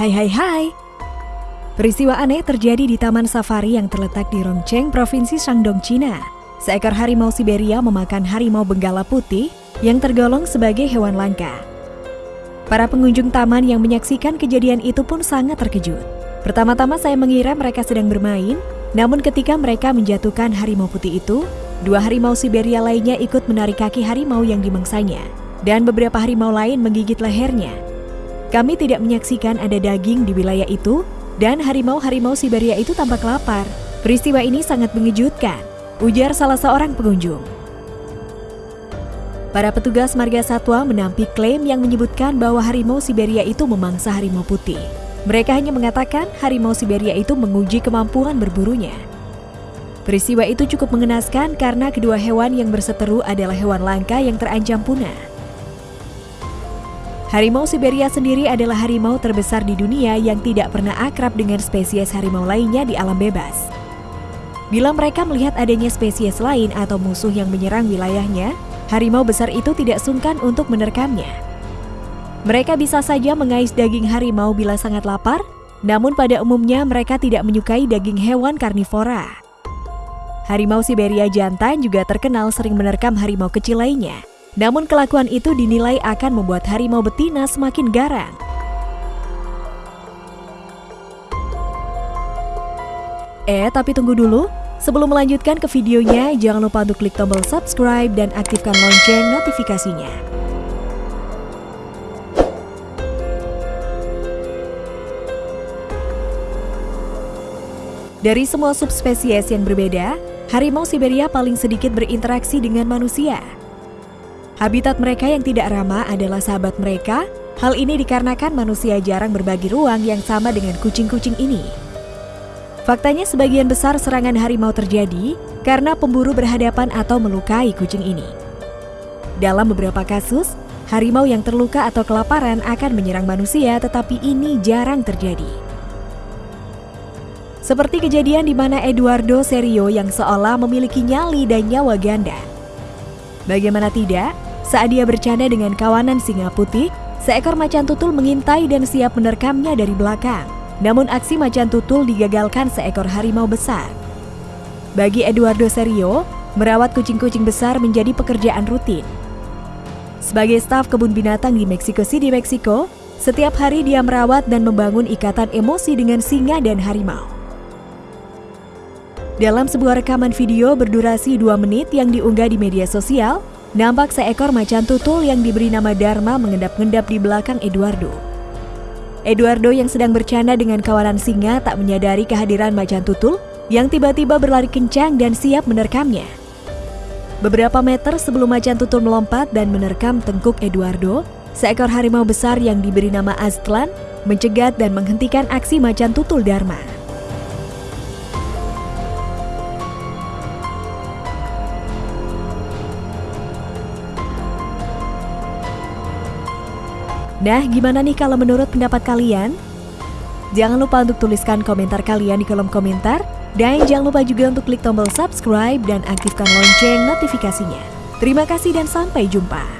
Hai hai hai. Peristiwa aneh terjadi di Taman Safari yang terletak di Rongcheng, Provinsi Shandong, Cina. Seekor harimau Siberia memakan harimau benggala putih yang tergolong sebagai hewan langka. Para pengunjung taman yang menyaksikan kejadian itu pun sangat terkejut. Pertama-tama saya mengira mereka sedang bermain, namun ketika mereka menjatuhkan harimau putih itu, dua harimau Siberia lainnya ikut menarik kaki harimau yang dimangsanya, dan beberapa harimau lain menggigit lehernya. Kami tidak menyaksikan ada daging di wilayah itu, dan harimau-harimau Siberia itu tampak lapar. Peristiwa ini sangat mengejutkan, ujar salah seorang pengunjung. Para petugas marga satwa menampik klaim yang menyebutkan bahwa harimau Siberia itu memangsa harimau putih. Mereka hanya mengatakan harimau Siberia itu menguji kemampuan berburunya. Peristiwa itu cukup mengenaskan karena kedua hewan yang berseteru adalah hewan langka yang terancam punah. Harimau Siberia sendiri adalah harimau terbesar di dunia yang tidak pernah akrab dengan spesies harimau lainnya di alam bebas. Bila mereka melihat adanya spesies lain atau musuh yang menyerang wilayahnya, harimau besar itu tidak sungkan untuk menerkamnya. Mereka bisa saja mengais daging harimau bila sangat lapar, namun pada umumnya mereka tidak menyukai daging hewan karnivora. Harimau Siberia jantan juga terkenal sering menerkam harimau kecil lainnya. Namun kelakuan itu dinilai akan membuat harimau betina semakin garang. Eh, tapi tunggu dulu. Sebelum melanjutkan ke videonya, jangan lupa untuk klik tombol subscribe dan aktifkan lonceng notifikasinya. Dari semua subspesies yang berbeda, harimau Siberia paling sedikit berinteraksi dengan manusia. Habitat mereka yang tidak ramah adalah sahabat mereka. Hal ini dikarenakan manusia jarang berbagi ruang yang sama dengan kucing-kucing ini. Faktanya sebagian besar serangan harimau terjadi karena pemburu berhadapan atau melukai kucing ini. Dalam beberapa kasus, harimau yang terluka atau kelaparan akan menyerang manusia tetapi ini jarang terjadi. Seperti kejadian di mana Eduardo Serio yang seolah memiliki nyali dan nyawa ganda. Bagaimana tidak, saat dia bercanda dengan kawanan singa putih, seekor macan tutul mengintai dan siap menerkamnya dari belakang. Namun aksi macan tutul digagalkan seekor harimau besar. Bagi Eduardo Serio, merawat kucing-kucing besar menjadi pekerjaan rutin. Sebagai staf kebun binatang di Mexico City, Meksiko, setiap hari dia merawat dan membangun ikatan emosi dengan singa dan harimau. Dalam sebuah rekaman video berdurasi 2 menit yang diunggah di media sosial, Nampak seekor macan tutul yang diberi nama Dharma mengendap-endap di belakang Eduardo. Eduardo yang sedang bercanda dengan kawanan singa tak menyadari kehadiran macan tutul yang tiba-tiba berlari kencang dan siap menerkamnya. Beberapa meter sebelum macan tutul melompat dan menerkam tengkuk Eduardo, seekor harimau besar yang diberi nama Aztlan mencegat dan menghentikan aksi macan tutul Dharma. Nah, gimana nih kalau menurut pendapat kalian? Jangan lupa untuk tuliskan komentar kalian di kolom komentar. Dan jangan lupa juga untuk klik tombol subscribe dan aktifkan lonceng notifikasinya. Terima kasih dan sampai jumpa.